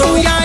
tuya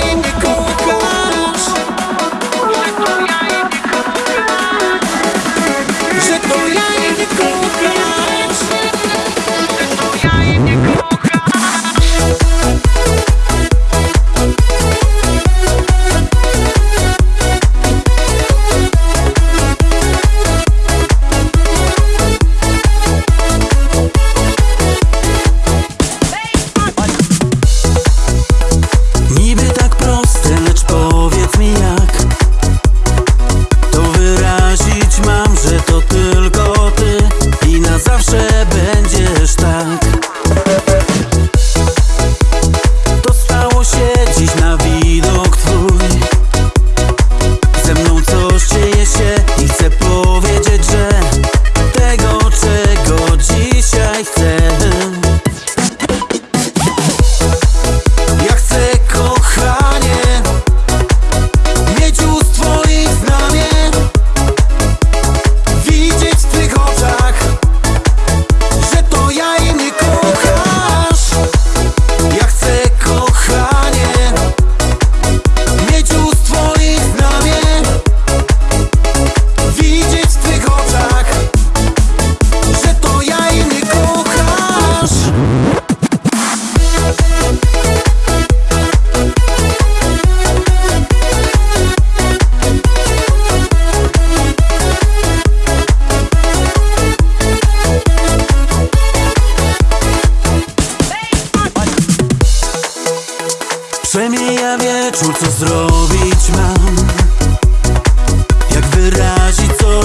Przemija wieczór, co zrobić mam? Jak wyrazić co czuję, bo nie